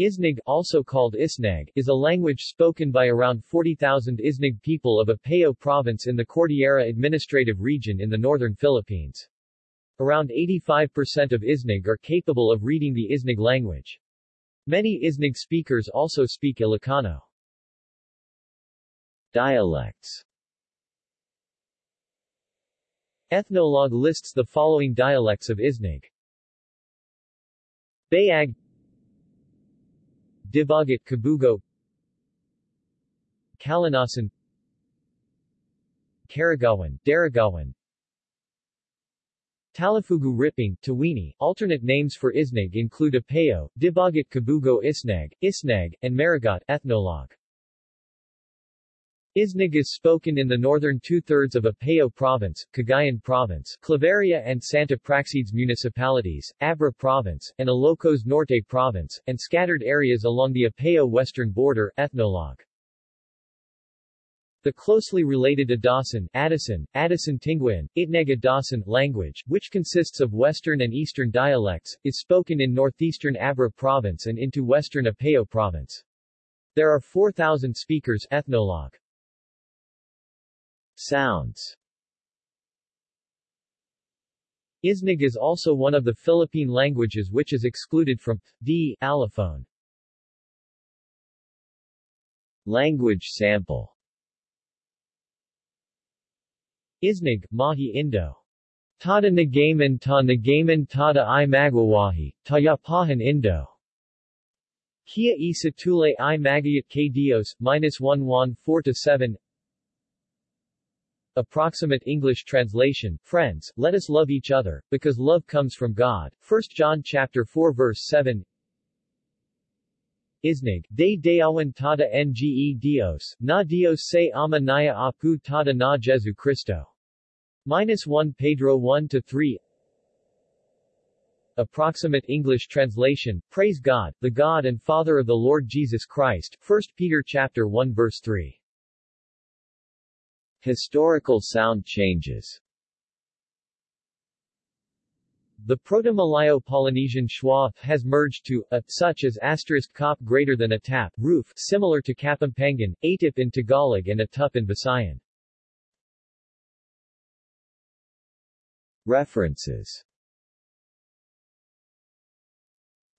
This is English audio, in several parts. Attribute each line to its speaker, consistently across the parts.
Speaker 1: Isnig, also called Isnag, is a language spoken by around 40,000 Isnig people of Apayao province in the Cordillera Administrative Region in the northern Philippines. Around 85% of Isnig are capable of reading the Isnig language. Many Isnig speakers also speak Ilocano. Dialects Ethnologue lists the following dialects of Isnig. Bayag Dibagat Kabugao Kalinasan Karagawan, Daragawan Talafugu Ripping, Tawini. Alternate names for Isnag include Apayao, Dibagat Kabugao Isnag, Isnag, and Marigat ethnologue. Isnig is spoken in the northern two-thirds of Apayao Province, Cagayan Province, Claveria and Santa Praxedes municipalities, Abra Province, and Ilocos Norte Province, and scattered areas along the Apayao western border, ethnologue. The closely related Adasen, Addison, Addison Tinguian, Itneg Adasen language, which consists of western and eastern dialects, is spoken in northeastern Abra Province and into western Apayao Province. There are 4,000 speakers ethnologue. Sounds Isnig is also one of the Philippine languages which is excluded from d allophone. Language sample Isnig, Mahi Indo. Tada Nagaman ta Nagaman tada i Magwawahi, Tayapahan Indo. Kia e Satule i Magayat k Dios, minus 1 4 7 Approximate English translation, Friends, let us love each other, because love comes from God. 1 John chapter 4 verse 7 Isnig, de deawan tada nge Dios, na Dios se ama naya apu tada na Jesu Cristo. Minus 1 Pedro 1 to 3 Approximate English translation, Praise God, the God and Father of the Lord Jesus Christ, 1 Peter chapter 1 verse 3. Historical sound changes. The Proto-Malayo-Polynesian schwa has merged to a, such as asterisk kop greater than a tap, roof, similar to Kapampangan, atip in Tagalog and a tup in Visayan. References.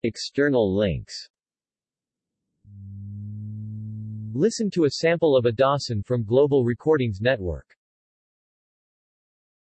Speaker 1: External links Listen to a sample of a Dawson from Global Recordings Network